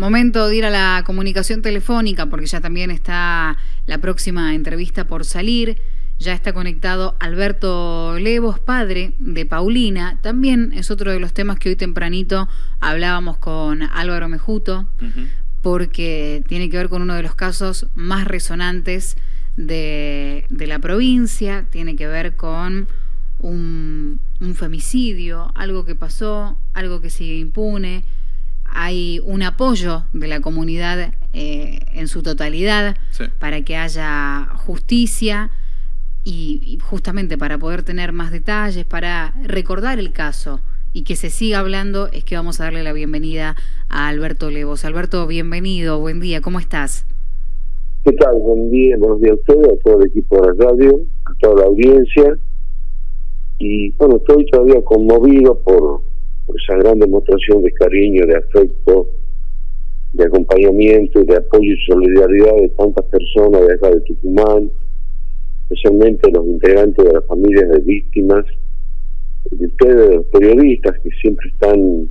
Momento de ir a la comunicación telefónica porque ya también está la próxima entrevista por salir. Ya está conectado Alberto Levos, padre de Paulina. También es otro de los temas que hoy tempranito hablábamos con Álvaro Mejuto, porque tiene que ver con uno de los casos más resonantes de, la provincia, tiene que ver con un femicidio, algo que pasó, algo que sigue impune hay un apoyo de la comunidad eh, en su totalidad para que haya justicia y, justamente para poder tener más detalles, para recordar el caso y que se siga hablando, es que vamos a darle la bienvenida a Alberto Levos. Alberto, bienvenido, buen día, ¿cómo estás? ¿Qué tal? Buen día, buenos días a ustedes, a todo el equipo de la radio, a toda la audiencia. Y bueno, estoy todavía conmovido por, esa gran demostración de cariño, de afecto, de acompañamiento, de apoyo y solidaridad de tantas personas de acá de Tucumán, especialmente los integrantes de las familias de víctimas, de ustedes, los periodistas que siempre están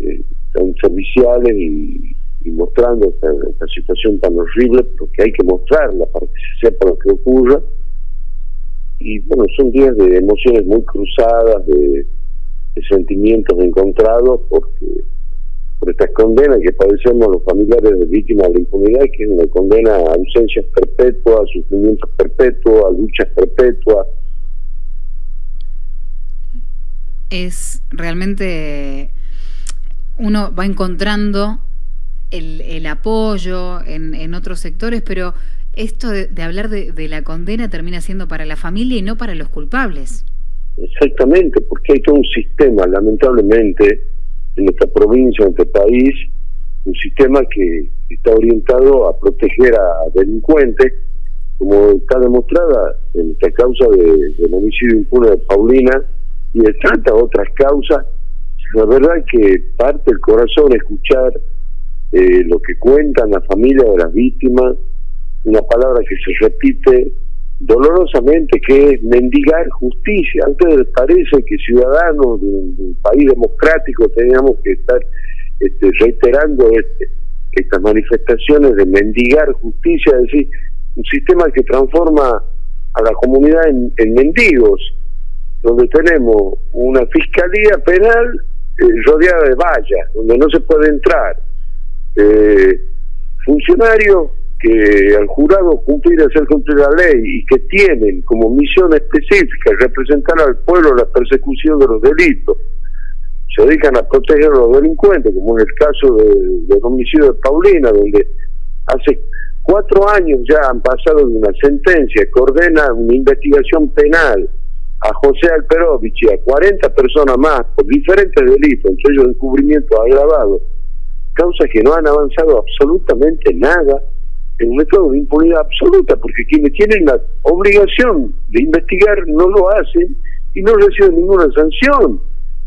eh, tan serviciales y, mostrando esta, situación tan horrible, porque hay que mostrarla para que se sepa lo que ocurra. Y bueno, son días de emociones muy cruzadas, de sentimientos encontrados porque por esta condena que padecemos los familiares de víctimas de la impunidad, que es una condena a ausencias perpetuas, a sufrimientos perpetuos, a luchas perpetuas. Es realmente, uno va encontrando el, apoyo en, en, otros sectores, pero esto de, hablar de la condena termina siendo para la familia y no para los culpables. Exactamente, porque hay todo un sistema, lamentablemente, en nuestra provincia, en este país, un sistema que está orientado a proteger a delincuentes, como está demostrada en esta causa de, del homicidio impune de Paulina y de tantas otras causas. La verdad que parte el corazón escuchar eh, lo que cuentan las familias de las víctimas, una palabra que se repite dolorosamente que es mendigar justicia. ¿A ustedes parece que ciudadanos de un, país democrático teníamos que estar este, reiterando este, estas manifestaciones de mendigar justicia? Es decir, un sistema que transforma a la comunidad en, mendigos, donde tenemos una fiscalía penal eh, rodeada de vallas, donde no se puede entrar. Eh, funcionarios que al jurado cumplir, hacer cumplir la ley y que tienen como misión específica representar al pueblo la persecución de los delitos, se dedican a proteger a los delincuentes, como en el caso del homicidio de Paulina, donde hace cuatro años ya han pasado de una sentencia que ordena una investigación penal a José Alperovich y a 40 personas más por diferentes delitos, entre ellos encubrimiento agravado, causas que no han avanzado absolutamente nada en un estado de impunidad absoluta, porque quienes tienen la obligación de investigar no lo hacen y no reciben ninguna sanción.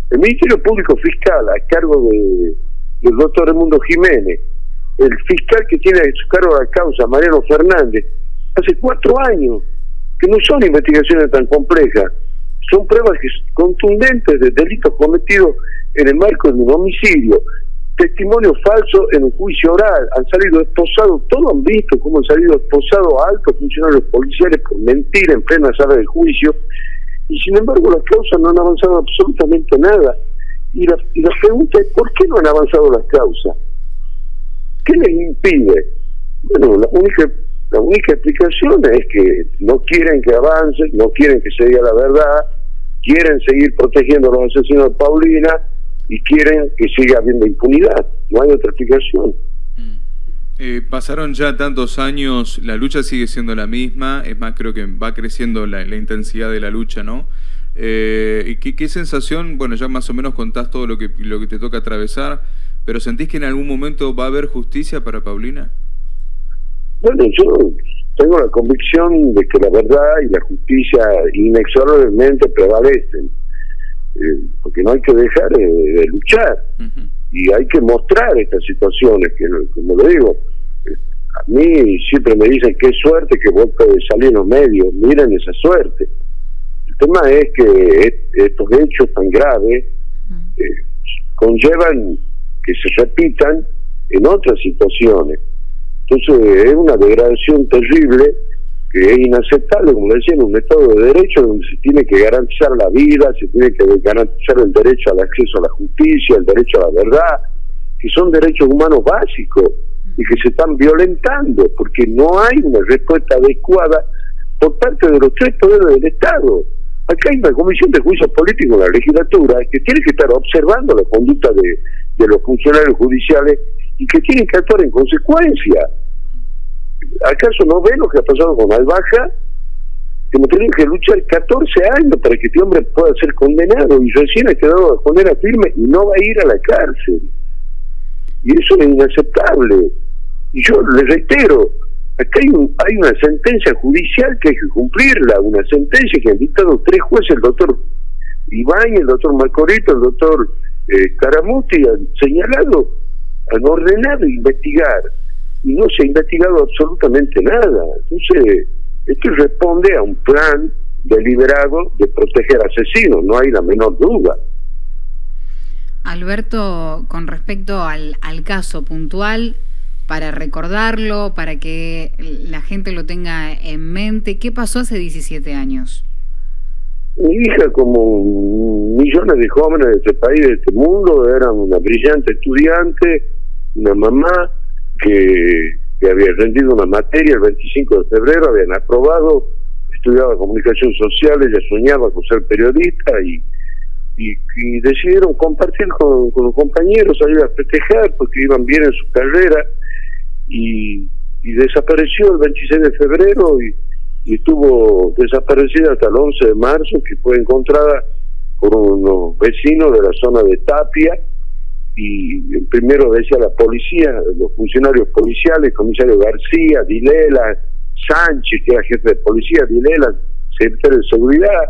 El Ministerio Público Fiscal, a cargo de, del doctor Edmundo Jiménez, el fiscal que tiene a su cargo la causa, Mariano Fernández, hace cuatro años, que no son investigaciones tan complejas, son pruebas contundentes de delitos cometidos en el marco de un homicidio, testimonio falso en un juicio oral, han salido esposados, todos han visto cómo han salido esposados altos funcionarios policiales por mentir en plena sala del juicio, y sin embargo las causas no han avanzado absolutamente nada. Y la, y la pregunta es, ¿por qué no han avanzado las causas? ¿Qué les impide? Bueno, la única, la única explicación es que no quieren que avance, no quieren que se diga la verdad, quieren seguir protegiendo a los asesinos de Paulina, y quieren que siga habiendo impunidad. No hay otra explicación. Mm. Eh, pasaron ya tantos años, la lucha sigue siendo la misma, es más, creo que va creciendo la, intensidad de la lucha, ¿no? Eh, ¿y qué, sensación, bueno, ya más o menos contás todo lo que, lo que te toca atravesar, pero ¿sentís que en algún momento va a haber justicia para Paulina? Bueno, yo tengo la convicción de que la verdad y la justicia inexorablemente prevalecen. Eh, porque no hay que dejar eh, de luchar y hay que mostrar estas situaciones, que como lo digo, eh, a mí siempre me dicen qué suerte que vos podés salir en los medios, miren esa suerte. El tema es que estos hechos tan graves conllevan que se repitan en otras situaciones. Entonces es una degradación terrible que es inaceptable, como decía, en un Estado de Derecho donde se tiene que garantizar la vida, se tiene que garantizar el derecho al acceso a la justicia, el derecho a la verdad, que son derechos humanos básicos y que se están violentando porque no hay una respuesta adecuada por parte de los tres poderes del Estado. Acá hay una comisión de juicio político en la legislatura que tiene que estar observando la conducta de, de los funcionarios judiciales y que tienen que actuar en consecuencia. ¿Acaso no ve lo que ha pasado con Albaja? Que hemos tenido que luchar 14 años para que este hombre pueda ser condenado y recién ha quedado de condena firme y no va a ir a la cárcel. Y eso es inaceptable. Y yo le reitero, acá hay, hay una sentencia judicial que hay que cumplirla, una sentencia que han dictado tres jueces, el doctor Iván, el doctor Malcorito, el doctor eh, Caramuti, han señalado, han ordenado investigar y no se ha investigado absolutamente nada. Entonces, esto responde a un plan deliberado de proteger asesinos, no hay la menor duda. Alberto, con respecto al, al caso puntual, para recordarlo, para que la gente lo tenga en mente, ¿qué pasó hace 17 años? Mi hija, como millones de jóvenes de este país, de este mundo, era una brillante estudiante, una mamá que, había rendido una materia el 25 de febrero, habían aprobado, estudiaba comunicación social, ella soñaba con ser periodista y, y, decidieron compartir con, los compañeros, salir a festejar porque iban bien en su carrera y, desapareció el 26 de febrero y, estuvo desaparecida hasta el 11 de marzo, que fue encontrada por unos vecinos de la zona de Tapia y primero decía la policía, los funcionarios policiales, comisario García, Dilela, Sánchez, que era jefe de policía, Dilela, secretario de seguridad,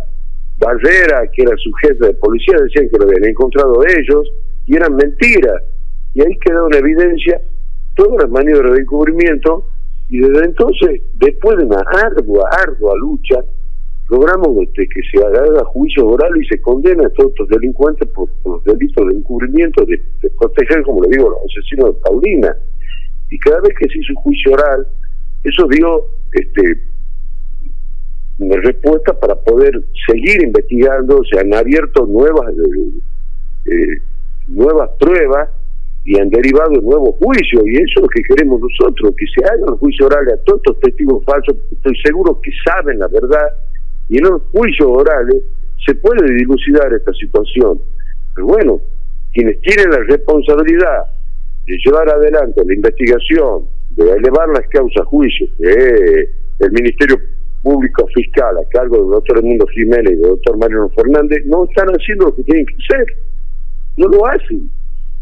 Barrera, que era su jefe de policía, decían que lo habían encontrado ellos, y eran mentiras. Y ahí quedó en evidencia todas las maniobras de encubrimiento, y desde entonces, después de una ardua, ardua lucha, logramos que se haga juicio oral y se condena a todos estos delincuentes por, los delitos de encubrimiento, de, proteger, como le digo, a los asesinos de Paulina. Y cada vez que se hizo juicio oral, eso dio este, una respuesta para poder seguir investigando, se han abierto nuevas, eh, eh, nuevas pruebas y han derivado nuevos juicios, y eso es lo que queremos nosotros, que se haga un juicio oral a todos estos testigos falsos, estoy seguro que saben la verdad y en los juicios orales se puede dilucidar esta situación. Pero bueno, quienes tienen la responsabilidad de llevar adelante la investigación, de elevar las causas a juicio, que es el Ministerio Público Fiscal a cargo del doctor Edmundo Jiménez y del doctor Mariano Fernández, no están haciendo lo que tienen que hacer. No lo hacen.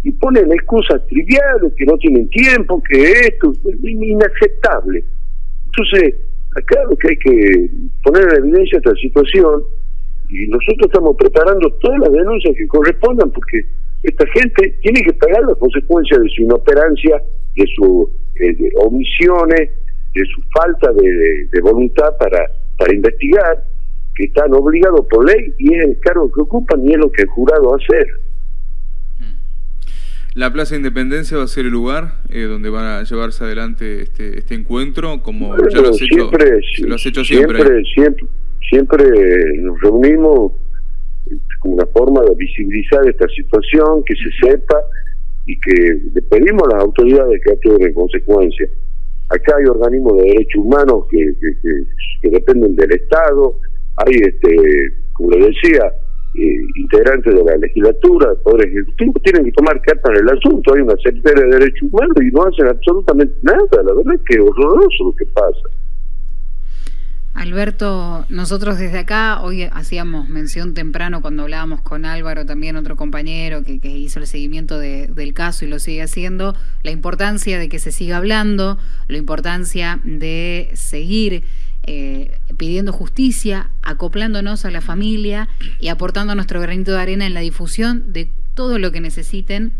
Y ponen excusas triviales, que no tienen tiempo, que esto es inaceptable. Entonces, acá lo que hay que poner en evidencia esta situación y nosotros estamos preparando todas las denuncias que correspondan porque esta gente tiene que pagar las consecuencias de su inoperancia, de sus eh, omisiones, de su falta de, voluntad para, para investigar, que están obligados por ley y es el cargo que ocupan y es lo que el jurado hacer. La Plaza Independencia va a ser el lugar eh, donde van a llevarse adelante este, este encuentro, como ya lo has, hecho, siempre, siempre. Siempre, nos reunimos como una forma de visibilizar esta situación, que se sepa y que le pedimos a las autoridades que actúen en consecuencia. Acá hay organismos de derechos humanos que, que dependen del Estado, hay, este como le decía, eh, integrantes de la legislatura, del Poder Ejecutivo, tienen que tomar carta en el asunto. Hay una Secretaría de Derechos Humanos y no hacen absolutamente nada. La verdad es que es horroroso lo que pasa. Alberto, nosotros desde acá hoy hacíamos mención temprano cuando hablábamos con Álvaro, también otro compañero que, que hizo el seguimiento del caso y lo sigue haciendo, la importancia de que se siga hablando, la importancia de seguir eh, pidiendo justicia, acoplándonos a la familia y aportando nuestro granito de arena en la difusión de todo lo que necesiten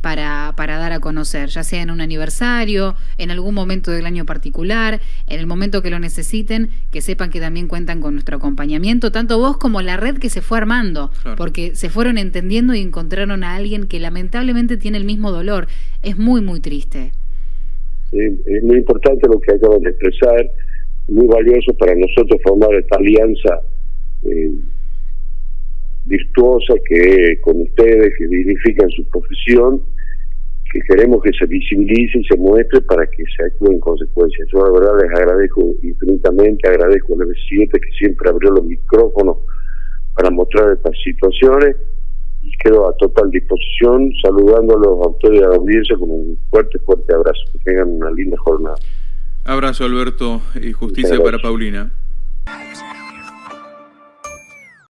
para para, dar a conocer, ya sea en un aniversario, en algún momento del año particular, en el momento que lo necesiten, que sepan que también cuentan con nuestro acompañamiento, tanto vos como la red que se fue armando, porque se fueron entendiendo y encontraron a alguien que lamentablemente tiene el mismo dolor. Es muy, muy triste. es muy importante lo que acaban de expresar, muy valioso para nosotros formar esta alianza. Eh, virtuosa que con ustedes, que dignifican su profesión, que queremos que se visibilice y se muestre para que se actúe en consecuencia. Yo la verdad les agradezco infinitamente, agradezco al M7 que siempre abrió los micrófonos para mostrar estas situaciones y quedo a total disposición saludándolos a ustedes y a la audiencia con un fuerte, fuerte abrazo. Que tengan una linda jornada. Abrazo Alberto y justicia para Paulina.